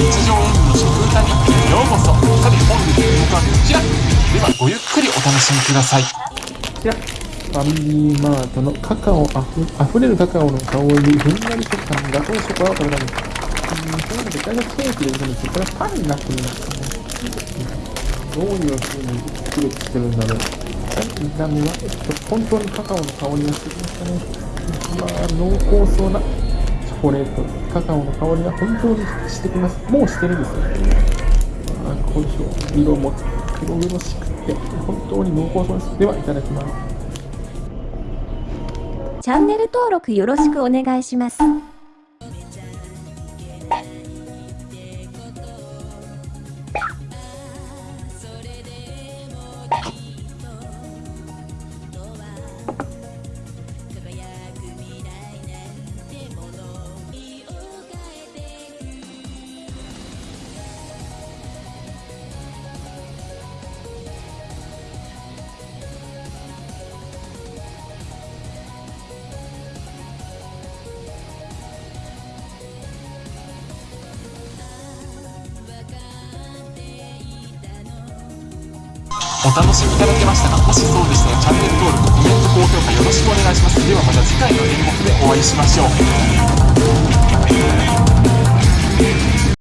日常演技の食歌日記へようこそさて本日の動画はこちらではごゆっくりお楽しみくださいこちら、ファミリーマートのカカオあふあふれるカカオの香り、ふんわり食感のガトーショコラを食べられます。うん、そういので、大体ケーキで売るんですけど、これはパンになっていますね。どういう風に作れてるんだろう。見た目は、えっと、本当にカカオの香りがしてきましたね。まあ、濃厚そうなチョコレート、カカオの香りが本当にしてきます。もうしてるんですよ。あ、こうでしょう。色も黒々しくて、本当に濃厚そうです。では、いただきます。チャンネル登録よろしくお願いします。お楽しみいただけましたかもしそうでしたらチャンネル登録、コメント、高評価よろしくお願いします。ではまた次回の演目でお会いしましょう。